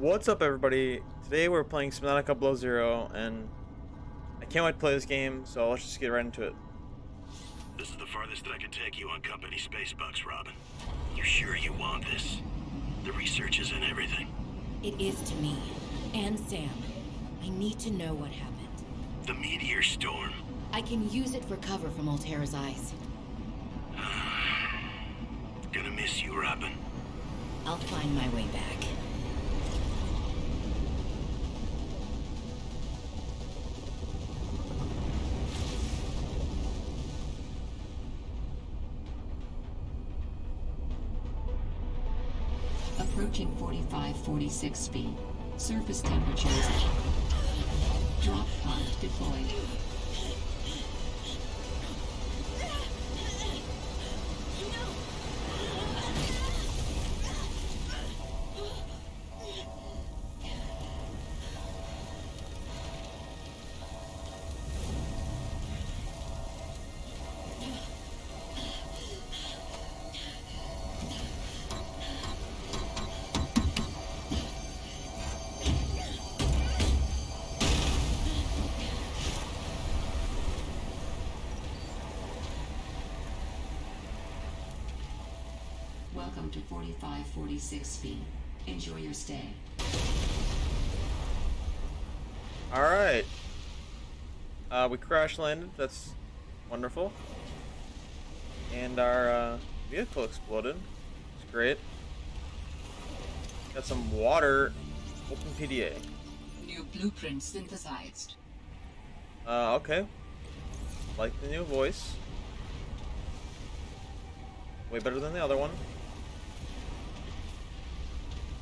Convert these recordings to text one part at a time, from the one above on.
What's up, everybody? Today we're playing Subnautica Below Zero, and I can't wait to play this game, so let's just get right into it. This is the farthest that I can take you on company space bucks, Robin. You sure you want this? The research is in everything. It is to me. And Sam. I need to know what happened. The meteor storm. I can use it for cover from Alterra's eyes. Gonna miss you, Robin. I'll find my way back. Approaching 45, 46 feet. Surface temperature temperatures. Drop pod deployed. Welcome to 45, 46 feet. Enjoy your stay. Alright. Uh, we crash landed, that's wonderful. And our uh, vehicle exploded. It's great. Got some water. Open PDA. New blueprint synthesized. Uh, okay. Like the new voice. Way better than the other one.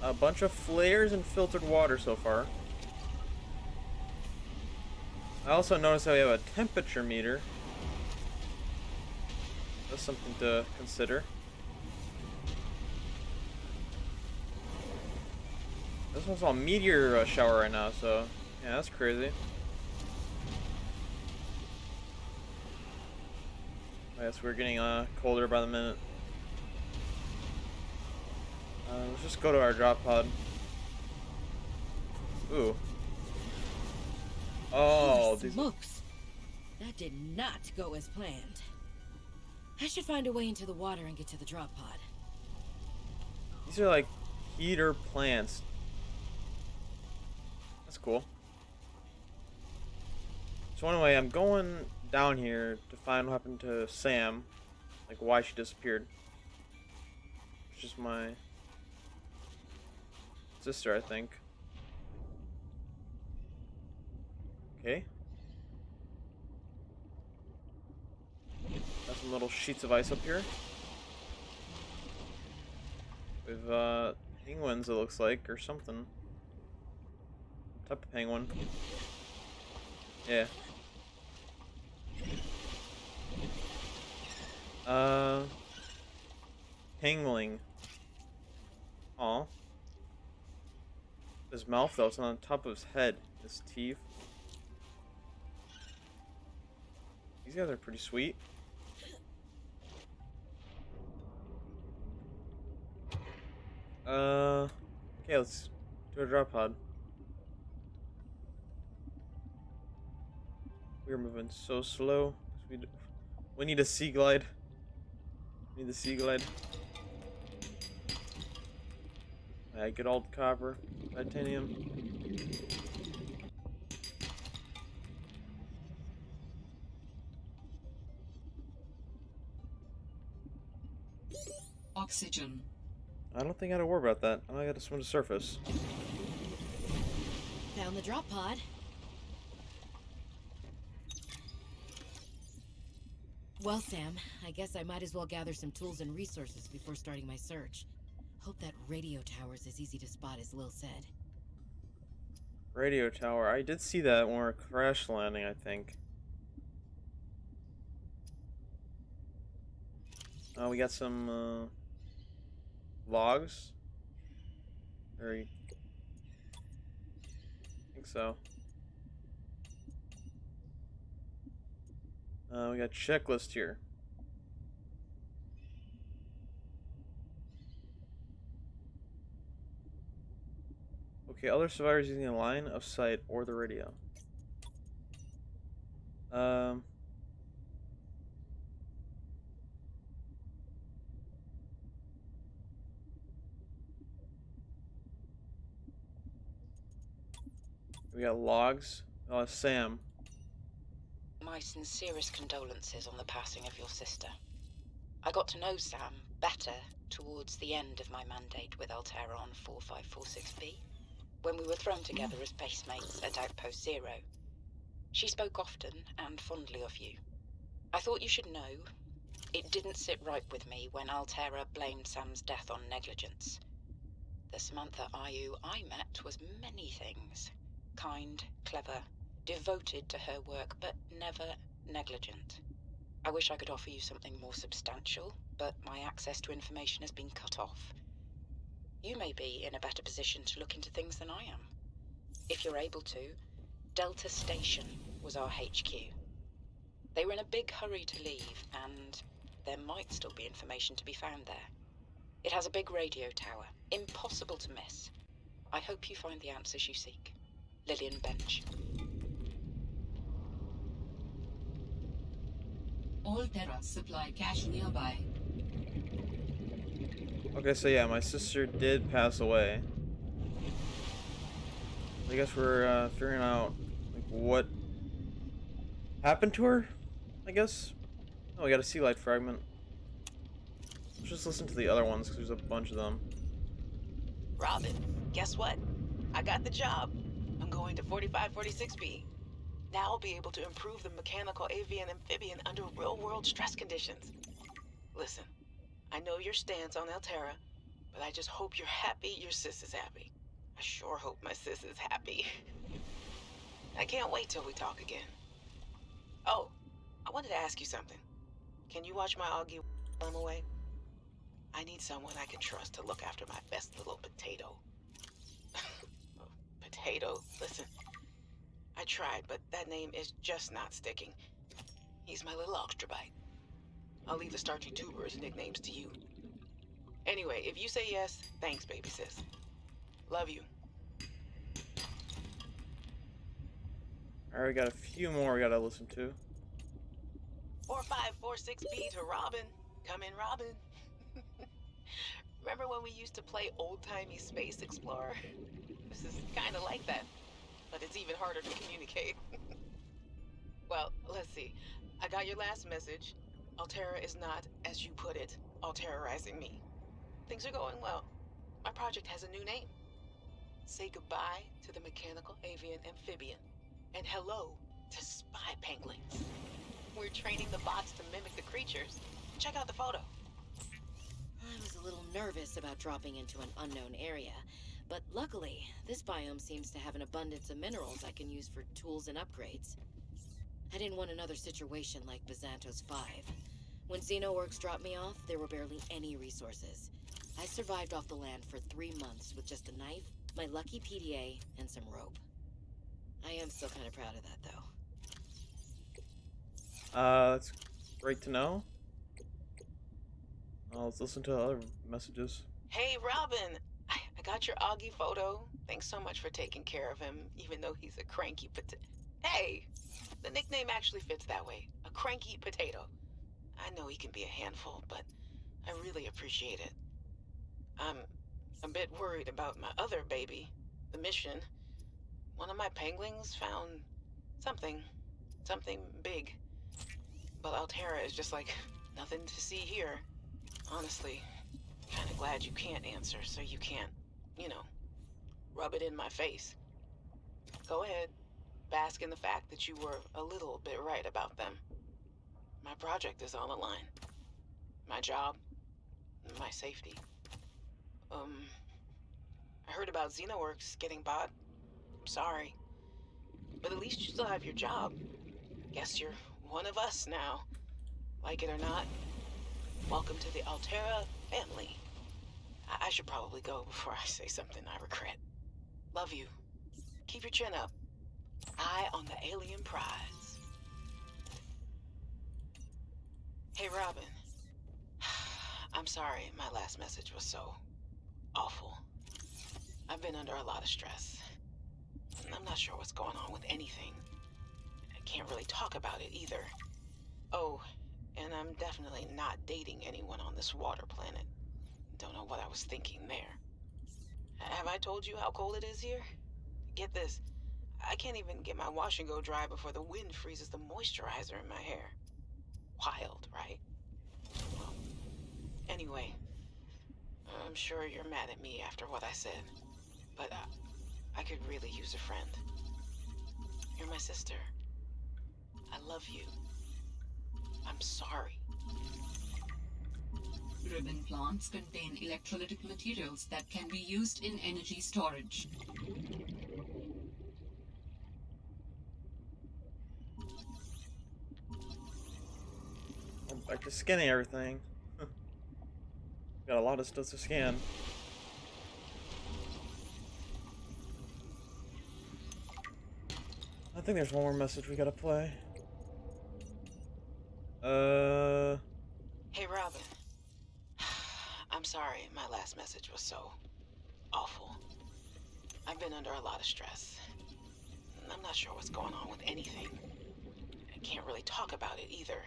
A bunch of flares and filtered water so far. I also noticed that we have a temperature meter. That's something to consider. This one's on meteor uh, shower right now, so yeah, that's crazy. I guess we're getting uh, colder by the minute. Uh, let's just go to our drop pod. Ooh. Oh, these smokes! That did not go as planned. I should find a way into the water and get to the drop pod. these are like heater plants. That's cool. So anyway, I'm going down here to find what happened to Sam, like why she disappeared. It's just my sister, I think. Okay. Got some little sheets of ice up here. With uh penguins it looks like or something. Type of penguin. Yeah. Uh Pengling. Aw. His mouth though, it's on top of his head. His teeth. These guys are pretty sweet. Uh, okay, let's do a drop pod. We're moving so slow. We, we need a sea glide. We need the sea glide. I get all the copper, titanium. Oxygen. I don't think I gotta worry about that. I gotta swim to surface. Found the drop pod. Well, Sam, I guess I might as well gather some tools and resources before starting my search. Hope that radio tower's as easy to spot as Lil said. Radio tower. I did see that when we were crash landing, I think. Uh, we got some uh, logs. Very. I think so. Uh, we got checklist here. Okay, other survivors using the line of sight or the radio. Um. We got logs. Oh, Sam. My sincerest condolences on the passing of your sister. I got to know Sam better towards the end of my mandate with Alterra on 4546B, when we were thrown mm. together as basemates at Outpost Zero. She spoke often and fondly of you. I thought you should know, it didn't sit right with me when Alterra blamed Sam's death on negligence. The Samantha Ayou I met was many things. Kind, clever, devoted to her work, but never negligent. I wish I could offer you something more substantial, but my access to information has been cut off. You may be in a better position to look into things than I am. If you're able to, Delta Station was our HQ. They were in a big hurry to leave, and there might still be information to be found there. It has a big radio tower, impossible to miss. I hope you find the answers you seek. Lillian Bench. Alterra supply cache nearby. Okay, so yeah, my sister did pass away. I guess we're uh, figuring out like what happened to her. I guess. Oh, we got a sea glide fragment. Let's just listen to the other ones because there's a bunch of them. Robin, guess what? I got the job. I'm going to 4546B. Now I'll be able to improve the mechanical avian amphibian under real world stress conditions. Listen, I know your stance on Alterra, but I just hope you're happy your sis is happy. I sure hope my sis is happy. I can't wait till we talk again. Oh, I wanted to ask you something. Can you watch my Augie while I'm away? I need someone I can trust to look after my best little potato. potato, listen. I tried, but that name is just not sticking. He's my little extrabyte. I'll leave the starchy tubers nicknames to you. Anyway, if you say yes, thanks, baby sis. Love you. Alright, we got a few more we gotta listen to. 4546B to Robin. Come in, Robin. Remember when we used to play old timey Space Explorer? This is kind of like that, but it's even harder to communicate. well, let's see. I got your last message. Alterra is not, as you put it, alterizing me. Things are going well. My project has a new name. Say goodbye to the mechanical avian amphibian, and hello to spy penguins. We're training the bots to mimic the creatures. Check out the photo. I was a little nervous about dropping into an unknown area, but luckily, this biome seems to have an abundance of minerals I can use for tools and upgrades. I didn't want another situation like Byzantos 5. When Xenoworks dropped me off, there were barely any resources. I survived off the land for three months with just a knife, my lucky PDA, and some rope. I am still kind of proud of that, though. Uh, that's great to know. Uh, let's listen to other messages. Hey, Robin! I, I got your Augie photo. Thanks so much for taking care of him, even though he's a cranky pot- Hey! The nickname actually fits that way. A cranky potato. I know he can be a handful, but I really appreciate it. I'm a bit worried about my other baby, the mission. One of my penguins found something. Something big. But Alterra is just like nothing to see here. Honestly, kinda glad you can't answer, so you can't, you know, rub it in my face. Go ahead. Bask in the fact that you were a little bit right about them. My project is on the line. My job, my safety. Um, I heard about Xenoworks getting bought. I'm sorry. But at least you still have your job. Guess you're one of us now. Like it or not. Welcome to the Alterra family. I, I should probably go before I say something I regret. Love you. Keep your chin up. Eye on the alien prize. Hey, Robin. I'm sorry my last message was so awful. I've been under a lot of stress. I'm not sure what's going on with anything. I can't really talk about it either. Oh, and I'm definitely not dating anyone on this water planet. Don't know what I was thinking there. Have I told you how cold it is here? Get this. I can't even get my wash and go dry before the wind freezes the moisturizer in my hair. Wild, right? Well, anyway, I'm sure you're mad at me after what I said, but uh, I could really use a friend. You're my sister. I love you. I'm sorry. Ribbon plants contain electrolytic materials that can be used in energy storage. Back to scanning everything. Got a lot of stuff to scan. I think there's one more message we gotta play. Uh, Hey, Robin. I'm sorry my last message was so awful. I've been under a lot of stress. I'm not sure what's going on with anything. I can't really talk about it either.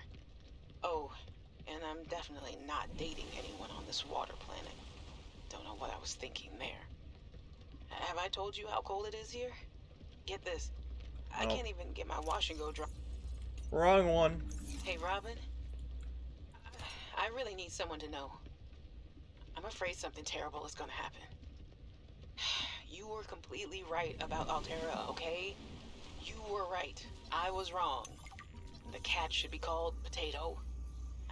Oh, and I'm definitely not dating anyone on this water planet. Don't know what I was thinking there. Have I told you how cold it is here? Get this. I No. can't even get my wash and go dry. wrong one. Hey, Robin. I really need someone to know. I'm afraid something terrible is gonna happen. You were completely right about Alterra, okay? You were right. I was wrong. The cat should be called Potato.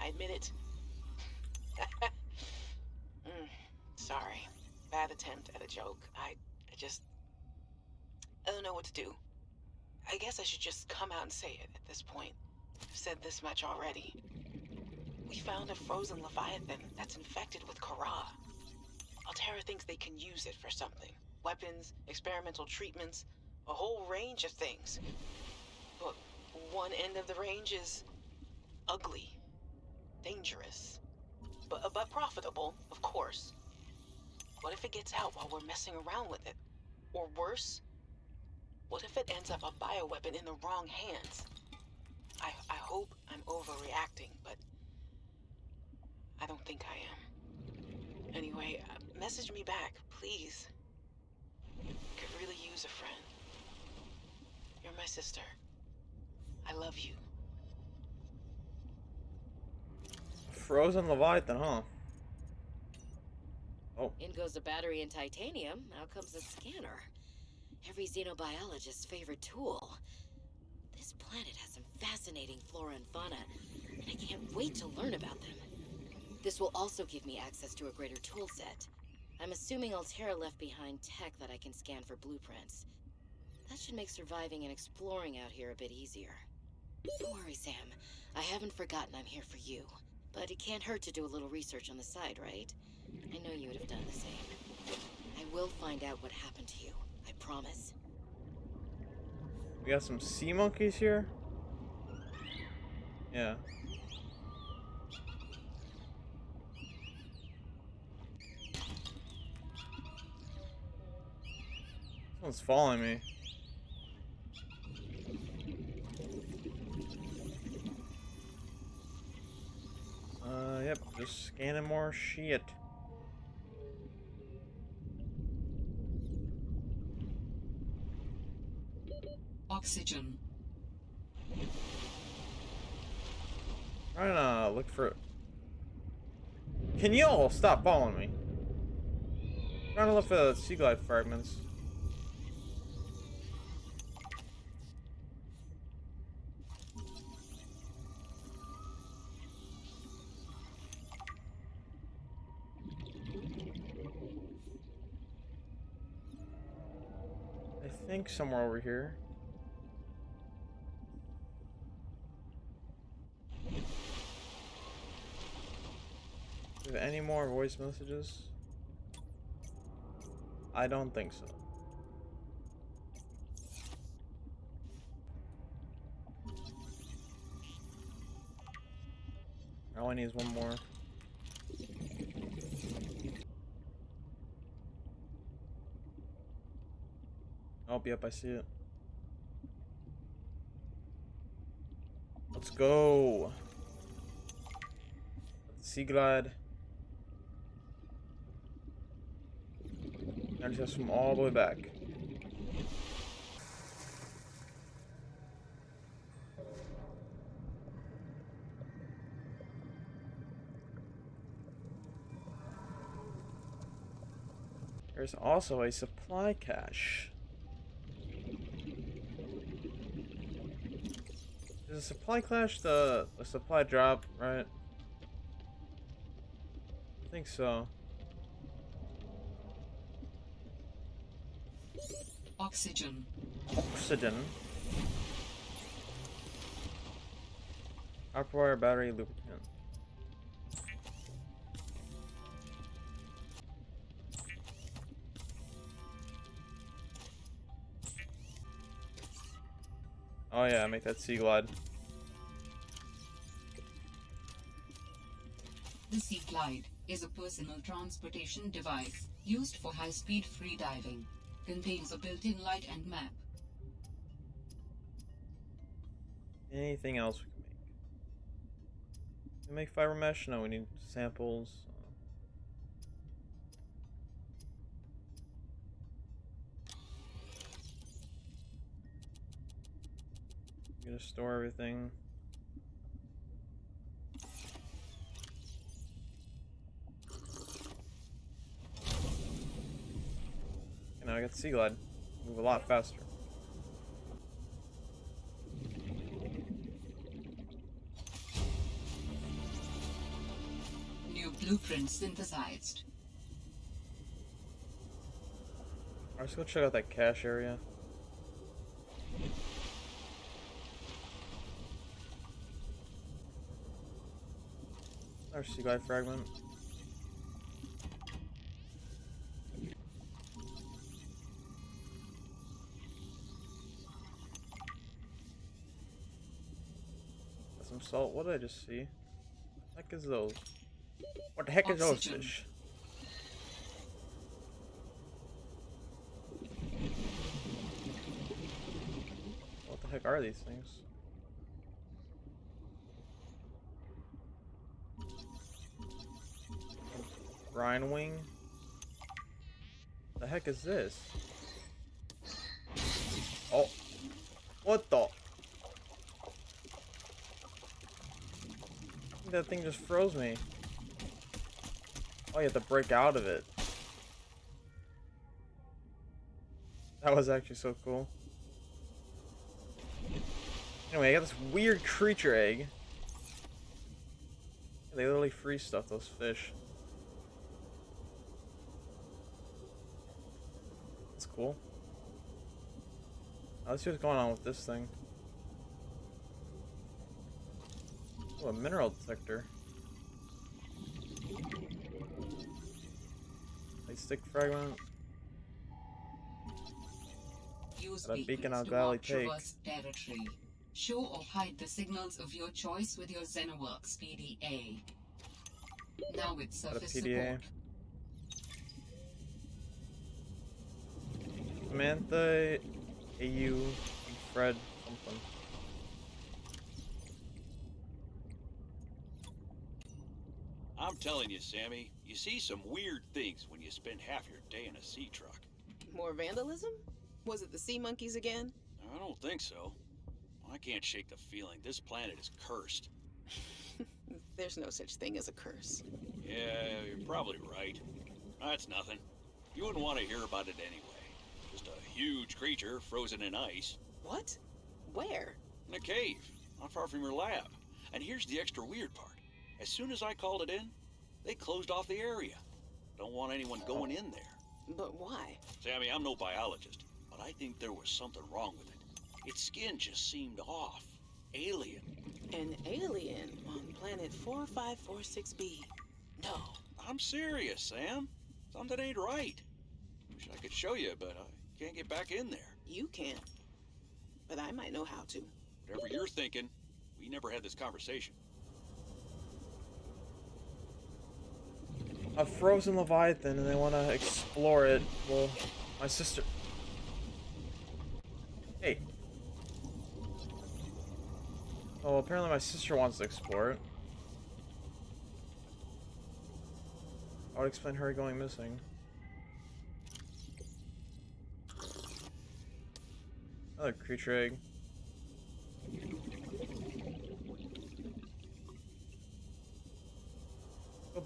I admit it. mm, sorry. Bad attempt at a joke. I, I just. I don't know what to do. I guess I should just come out and say it at this point. I've said this much already. We found a frozen Leviathan that's infected with Kharaa. Alterra thinks they can use it for something. Weapons, experimental treatments, a whole range of things. But one end of the range is ugly, dangerous, but, but profitable, of course. What if it gets out while we're messing around with it? Or worse, what if it ends up a bioweapon in the wrong hands? I, I hope I'm overreacting, but I don't think I am. Anyway, uh, message me back, please. Could really use a friend. You're my sister. I love you. Frozen Leviathan, huh? Oh. In goes a battery and titanium, out comes a scanner. Every xenobiologist's favorite tool. This planet has some fascinating flora and fauna, and I can't wait to learn about them. This will also give me access to a greater tool set. I'm assuming Alterra left behind tech that I can scan for blueprints. That should make surviving and exploring out here a bit easier. Don't worry, Sam. I haven't forgotten I'm here for you. But it can't hurt to do a little research on the side, right? I know you would have done the same. I will find out what happened to you. I promise. We got some sea monkeys here. Yeah. Someone's following me. Yep, just scanning more shit. Oxygen. Trying to look for. Can you all stop following me? Trying to look for the sea glide fragments. Think somewhere over here. Any more voice messages? I don't think so. All I need is one more. Oh, yep, I see it. Let's go. Sea Glide. I just have to swim all the way back. There's also a supply cache. A supply clash the, the supply drop, right? I think so. Oxygen. Oxygen. Copper wire, battery, lubricant. Oh yeah, make that sea glide. The Sea Glide is a personal transportation device used for high-speed freediving. Contains a built-in light and map. Anything else we can make? We make fiber mesh? No, we need samples. Gonna store everything. I got the Sea Glide. Move a lot faster. New blueprint synthesized. Alright, let's go check out that cache area. Our sea glide fragment. Salt. What did I just see? What the heck is those? What the heck is those fish? What the heck are these things? Brinewing? The heck is this? Oh. What the? That thing just froze me. Oh, you have to break out of it. That was actually so cool. Anyway, I got this weird creature egg. They literally freeze stuff, those fish. That's cool. Now, let's see what's going on with this thing. Oh, a mineral detector. Light stick fragment. Use a beacon beacons on to Valley mark Take. territory. Show or hide the signals of your choice with your Xenoworks PDA. Now with surface PDA. support. Samantha, AU, Fred, something. Telling you, Sammy, you see some weird things when you spend half your day in a sea truck. More vandalism? Was it the sea monkeys again? I don't think so. I can't shake the feeling this planet is cursed. There's no such thing as a curse. Yeah, you're probably right. That's nothing. You wouldn't want to hear about it anyway. Just a huge creature frozen in ice What? Where? in a cave, not far from your lab. And here's the extra weird part. As soon as I called it in, they closed off the area. Don't want anyone going in there. But why? Sammy, I'm no biologist, but I think there was something wrong with it. Its skin just seemed off. Alien. An alien on planet 4546b. No. I'm serious, Sam. Something ain't right. Wish I could show you, but I can't get back in there. You can't. But I might know how to. Whatever you're thinking, we never had this conversation. A frozen leviathan, and they want to explore it. Well, my sister. Hey. Oh, apparently my sister wants to explore it. I would explain her going missing. Another creature egg.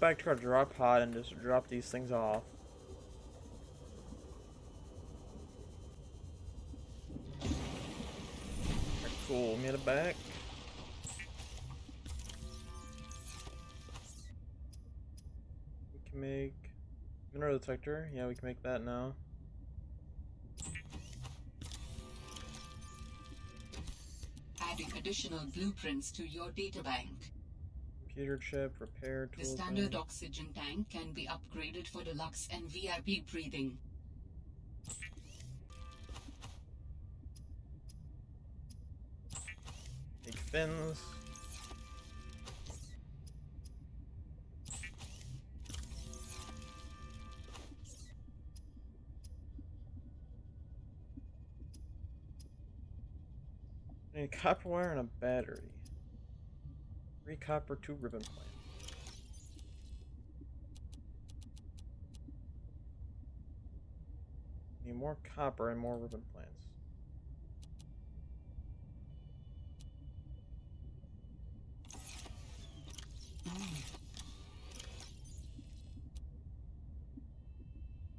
Back to our drop pod and just drop these things off. Cool, made it back. We can make mineral detector. Yeah, we can make that now. Adding additional blueprints to your databank. Computer chip, repair The standard thing. oxygen tank can be upgraded for deluxe and VIP breathing. Big fins. I need copper wire and a battery. Three copper, two ribbon plants. Need more copper and more ribbon plants.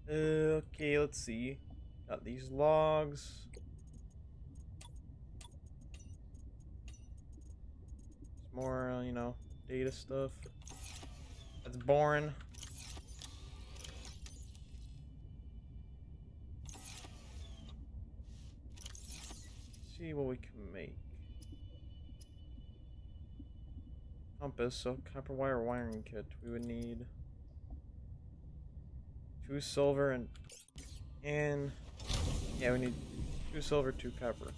Okay, let's see. Got these logs. More, you know, data stuff. That's boring. see what we can make. Compass, so copper wire wiring kit. We would need two silver and and yeah, we need two silver, two copper.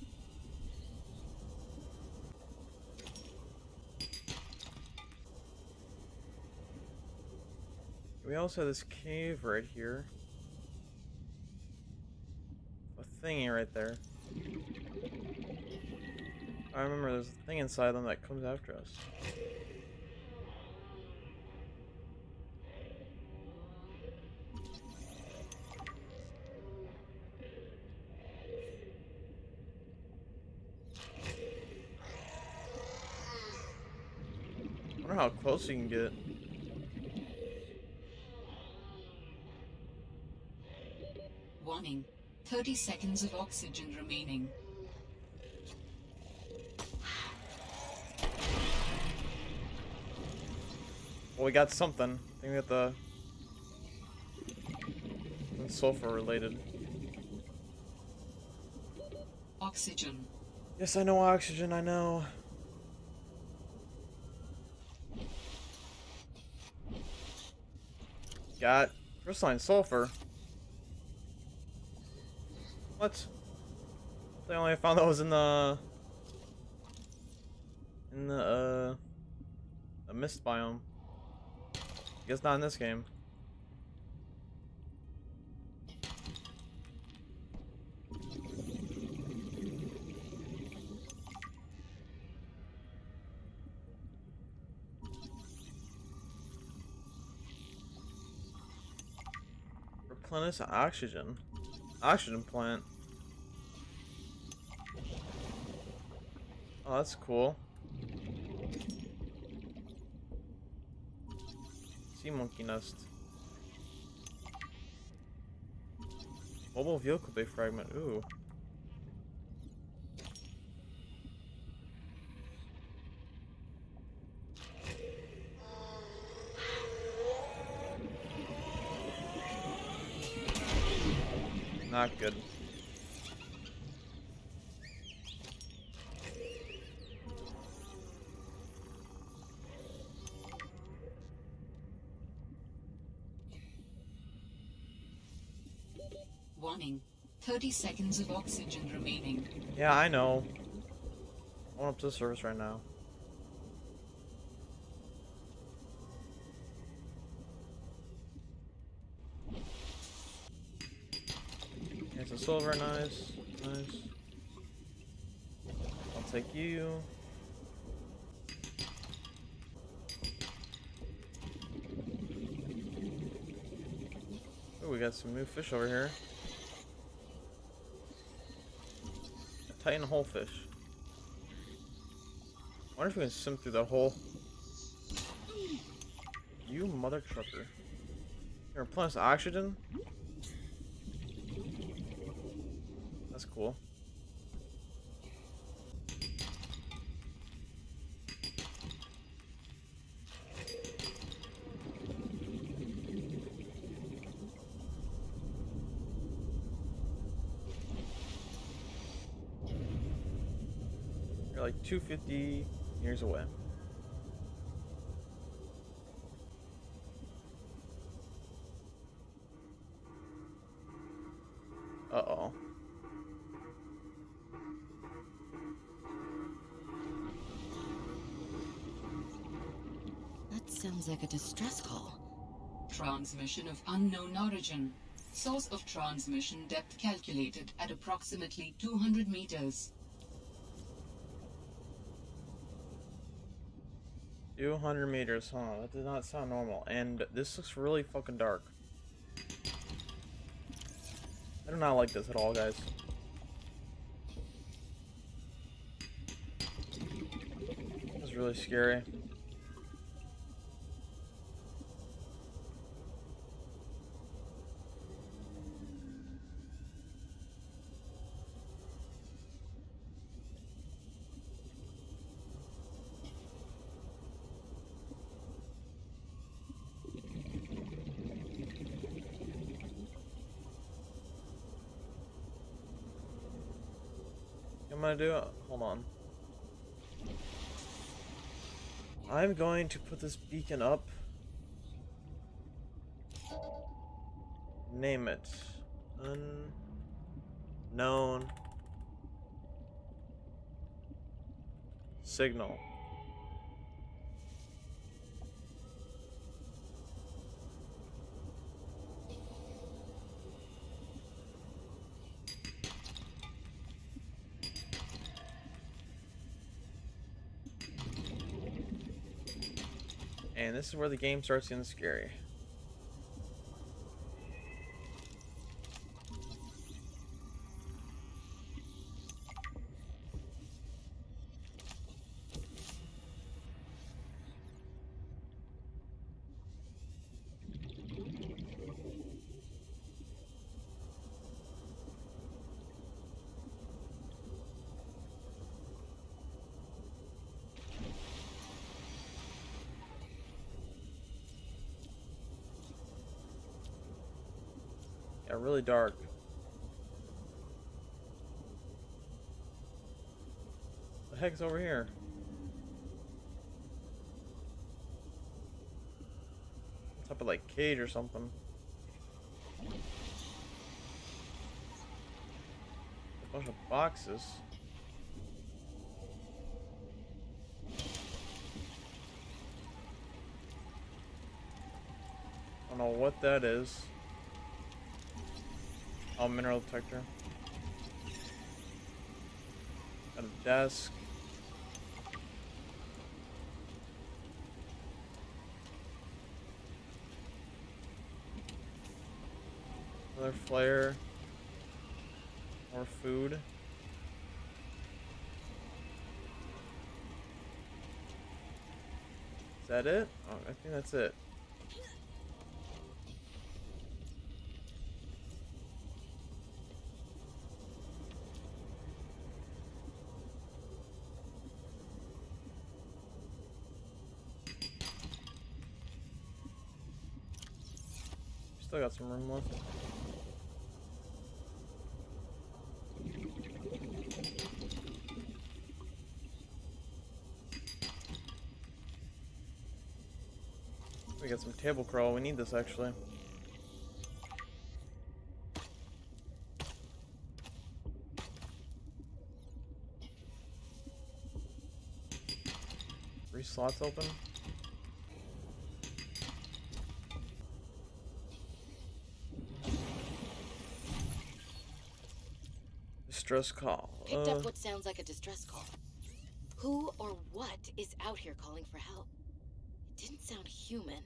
We also have this cave right here. A thingy right there. I remember there's a thing inside them that comes after us. I wonder how close you can get. Warning. 30 seconds of oxygen remaining. Well, we got something. I think we got the sulfur related. Oxygen. Yes, I know oxygen. I know. Got crystalline sulfur. What? The only I found that was in the in the uh the mist biome. I Guess not in this game. Replenish oxygen. Oxygen plant. Oh, that's cool. Sea monkey nest. Mobile vehicle bay fragment. Ooh. Not good. Warning. 30 seconds of oxygen remaining. Yeah, I know. I want up to the surface right now. It's a silver, nice, nice. I'll take you. Oh, we got some new fish over here. Titan Holefish. wonder if we can swim through that hole. You mother trucker. Here, replenish oxygen? You're like 250 years away. Uh-oh. That sounds like a distress call. Transmission of unknown origin. Source of transmission depth calculated at approximately 200 meters. 200 meters, huh? That does not sound normal. And this looks really fucking dark. I do not like this at all, guys. This is really scary. I'm gonna do? Hold on. I'm going to put this beacon up. Name it. Unknown. Signal. This is where the game starts getting scary. Yeah, really dark. The heck's over here? Type of like cage or something. A bunch of boxes. I don't know what that is. Oh, mineral detector. Got a desk. Another flare. More food. Is that it? Oh, I think that's it. Got some room left. We got some table coral. We need this actually. Three slots open. Distress call. Picked Uh, up what sounds like a distress call. Who or what is out here calling for help? It didn't sound human.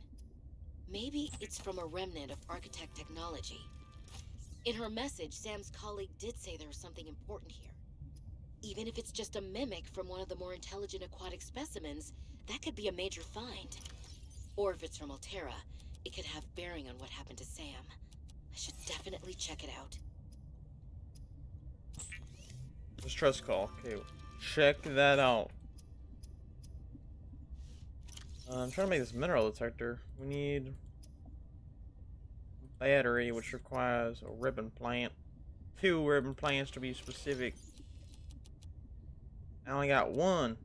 Maybe it's from a remnant of architect technology. In her message, Sam's colleague did say there was something important here. Even if it's just a mimic from one of the more intelligent aquatic specimens, that could be a major find. Or if it's from Alterra, it could have bearing on what happened to Sam. I should definitely check it out. Distress call. Okay, check that out. Uh, I'm trying to make this mineral detector. We need battery, which requires a ribbon plant. Two ribbon plants to be specific. I only got one.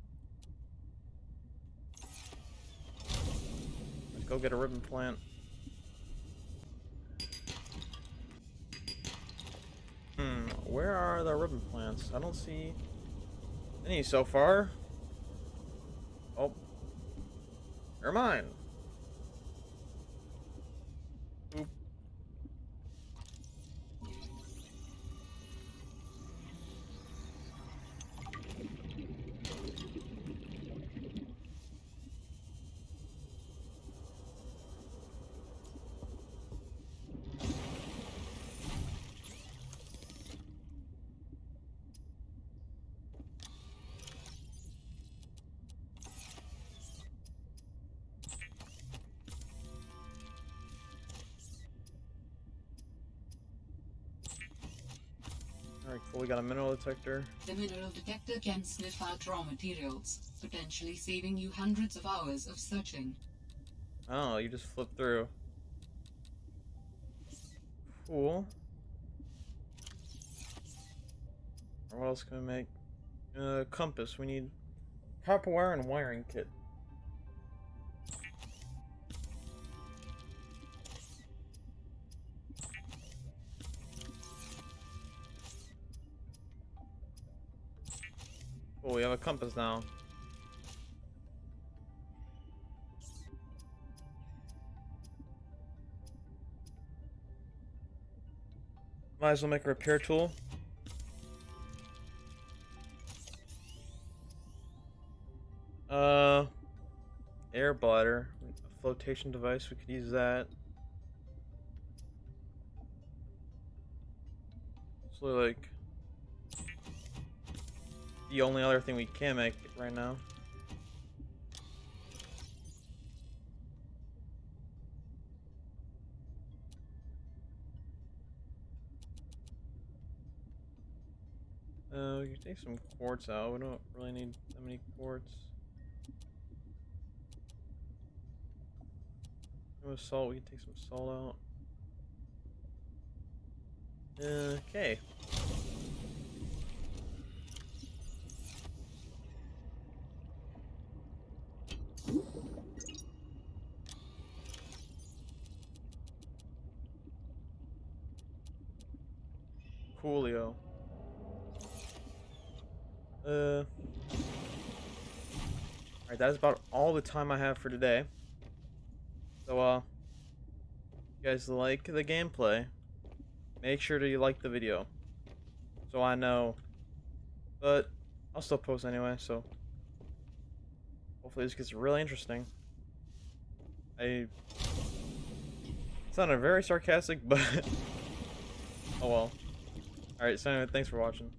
Let's go get a ribbon plant. Where are the ribbon plants? I don't see any so far. Oh. Never mind. Cool. We got a mineral detector. The mineral detector can sniff out raw materials, potentially saving you hundreds of hours of searching. Oh, you just flip through. Cool. What else can we make? Uh, compass. We need copper wire and wiring kit. Oh, we have a compass now. Might as well make a repair tool. Uh, air bladder, a flotation device. We could use that. So like the only other thing we can make right now. Uh, we can take some quartz out. We don't really need that many quartz. With salt, we can take some salt out. Okay. Coolio. Uh. Alright, that is about all the time I have for today. So, uh, you guys like the gameplay, make sure to you like the video. So I know. But, I'll still post anyway, so. Hopefully this gets really interesting. I sounded very sarcastic, but oh well. Alright, so thanks for watching.